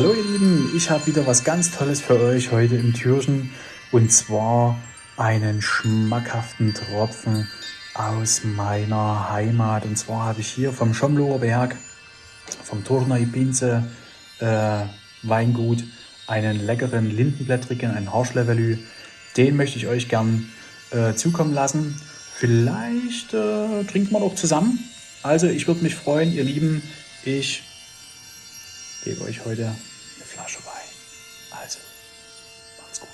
Hallo ihr Lieben, ich habe wieder was ganz Tolles für euch heute im Türchen und zwar einen schmackhaften Tropfen aus meiner Heimat. Und zwar habe ich hier vom Schomloher Berg, vom Turnei Pinze äh, Weingut, einen leckeren Lindenblättrigen, einen Harschlevelü. Den möchte ich euch gern äh, zukommen lassen. Vielleicht äh, trinkt man auch zusammen. Also ich würde mich freuen, ihr Lieben, ich gebe euch heute eine Flasche bei. Also, macht's gut.